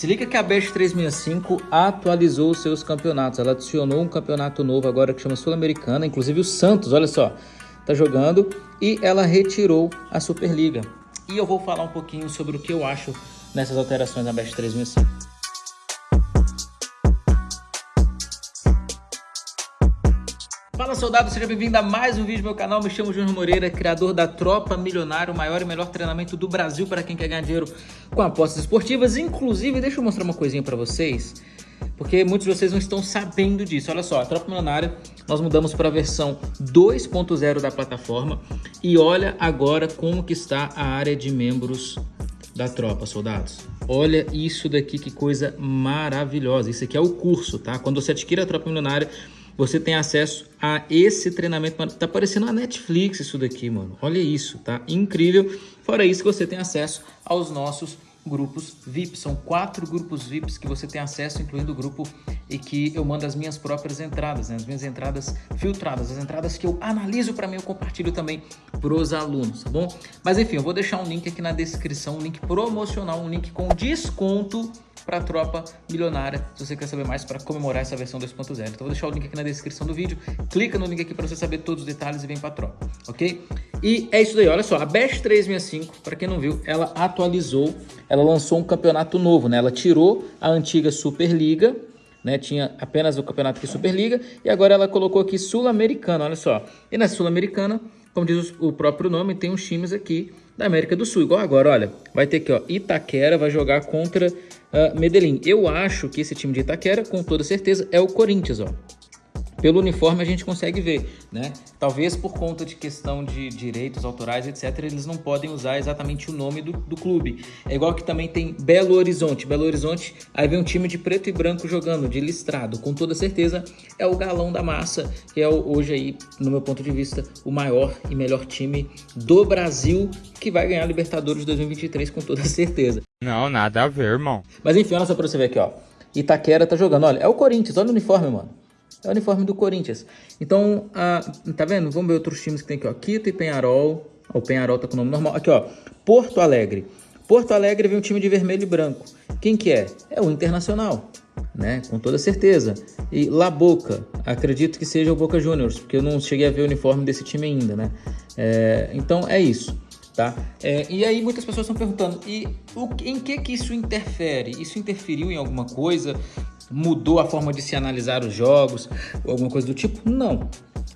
Se liga que a Best 365 atualizou seus campeonatos. Ela adicionou um campeonato novo agora que chama Sul-Americana, inclusive o Santos, olha só, tá jogando e ela retirou a Superliga. E eu vou falar um pouquinho sobre o que eu acho nessas alterações na Best 365. Fala soldado, seja bem-vindo a mais um vídeo do meu canal. Me chamo Júnior Moreira, criador da Tropa Milionário, o maior e melhor treinamento do Brasil para quem quer ganhar dinheiro com apostas esportivas. Inclusive, deixa eu mostrar uma coisinha para vocês, porque muitos de vocês não estão sabendo disso. Olha só, a Tropa Milionária, nós mudamos para a versão 2.0 da plataforma e olha agora como que está a área de membros da tropa, soldados. Olha isso daqui, que coisa maravilhosa. Isso aqui é o curso, tá? Quando você adquire a Tropa Milionária, você tem acesso a esse treinamento. Tá parecendo a Netflix isso daqui, mano. Olha isso, tá? Incrível. Fora isso você tem acesso aos nossos grupos VIP. São quatro grupos VIPs que você tem acesso, incluindo o grupo e que eu mando as minhas próprias entradas, né? as minhas entradas filtradas, as entradas que eu analiso para mim, eu compartilho também para os alunos, tá bom? Mas enfim, eu vou deixar um link aqui na descrição, um link promocional, um link com desconto para a tropa milionária, se você quer saber mais para comemorar essa versão 2.0. Então vou deixar o link aqui na descrição do vídeo, clica no link aqui para você saber todos os detalhes e vem para a tropa, ok? E é isso daí, olha só, a Best 365, para quem não viu, ela atualizou, ela lançou um campeonato novo, né? Ela tirou a antiga Superliga, né? Tinha apenas o campeonato aqui Superliga e agora ela colocou aqui Sul-Americana, olha só. E na Sul-Americana, como diz o próprio nome, tem uns times aqui da América do Sul. Igual agora, olha, vai ter aqui, ó, Itaquera vai jogar contra uh, Medellín. Eu acho que esse time de Itaquera, com toda certeza, é o Corinthians, ó. Pelo uniforme a gente consegue ver, né? Talvez por conta de questão de direitos autorais, etc., eles não podem usar exatamente o nome do, do clube. É igual que também tem Belo Horizonte. Belo Horizonte, aí vem um time de preto e branco jogando, de listrado. Com toda certeza é o galão da massa, que é hoje aí, no meu ponto de vista, o maior e melhor time do Brasil que vai ganhar a Libertadores 2023 com toda certeza. Não, nada a ver, irmão. Mas enfim, olha só pra você ver aqui, ó. Itaquera tá jogando, olha, é o Corinthians, olha o uniforme, mano. É o uniforme do Corinthians. Então, tá vendo? Vamos ver outros times que tem aqui, ó. Quito e Penharol. o Penharol tá com o nome normal. Aqui, ó. Porto Alegre. Porto Alegre vem um time de vermelho e branco. Quem que é? É o Internacional, né? Com toda certeza. E La Boca. Acredito que seja o Boca Juniors, porque eu não cheguei a ver o uniforme desse time ainda, né? É, então, é isso. Tá? É, e aí muitas pessoas estão perguntando, e o, em que que isso interfere? Isso interferiu em alguma coisa? Mudou a forma de se analisar os jogos ou alguma coisa do tipo? Não.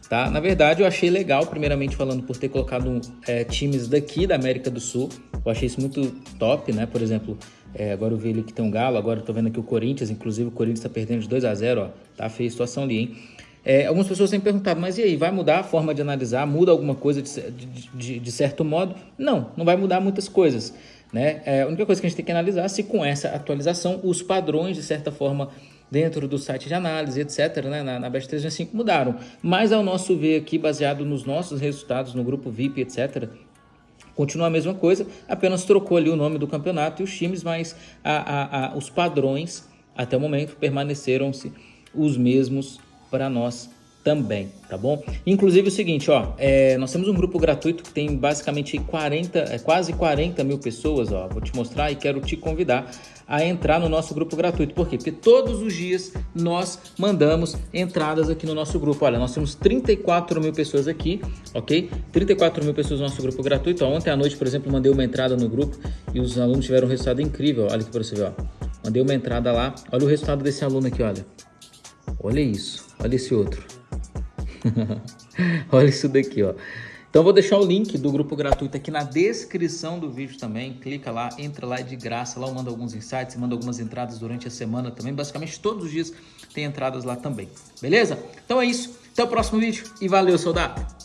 Tá? Na verdade, eu achei legal, primeiramente falando por ter colocado é, times daqui da América do Sul. Eu achei isso muito top, né? Por exemplo, é, agora eu vi ali que tem um Galo, agora eu tô vendo aqui o Corinthians, inclusive o Corinthians tá perdendo de 2 a 0 ó. Tá feia a situação ali, hein? É, algumas pessoas têm perguntado, mas e aí, vai mudar a forma de analisar? Muda alguma coisa de, de, de, de certo modo? Não, não vai mudar muitas coisas. Né? É, a única coisa que a gente tem que analisar é se com essa atualização os padrões, de certa forma, dentro do site de análise, etc., né, na, na Best 365 mudaram. Mas ao nosso ver aqui, baseado nos nossos resultados no grupo VIP, etc., continua a mesma coisa, apenas trocou ali o nome do campeonato e os times, mas a, a, a, os padrões até o momento permaneceram-se os mesmos para nós também, tá bom? Inclusive o seguinte, ó, é, nós temos um grupo gratuito que tem basicamente 40, é, quase 40 mil pessoas, ó, vou te mostrar e quero te convidar a entrar no nosso grupo gratuito. Por quê? Porque todos os dias nós mandamos entradas aqui no nosso grupo. Olha, nós temos 34 mil pessoas aqui, ok? 34 mil pessoas no nosso grupo gratuito. Ó, ontem à noite, por exemplo, mandei uma entrada no grupo e os alunos tiveram um resultado incrível. Olha aqui para você ver, ó. Mandei uma entrada lá. Olha o resultado desse aluno aqui, olha. Olha isso. Olha esse outro. Olha isso daqui, ó. Então vou deixar o link do grupo gratuito aqui na descrição do vídeo também. Clica lá, entra lá de graça. Lá eu mando alguns insights, mando algumas entradas durante a semana também. Basicamente todos os dias tem entradas lá também. Beleza? Então é isso. Até o próximo vídeo e valeu, soldado!